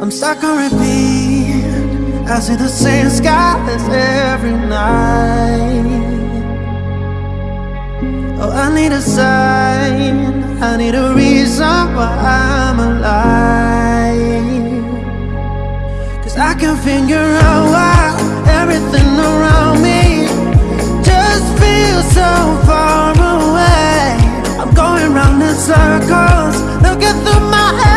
I'm stuck on repeat. I see the same skies every night. Oh, I need a sign. I need a reason why I'm alive. Cause I can figure out why everything around me just feels so far away. I'm going round in circles, looking through my head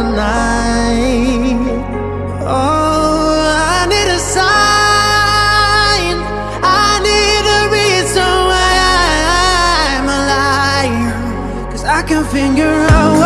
tonight. Oh, I need a sign. I need a reason why I'm alive. Cause I can figure out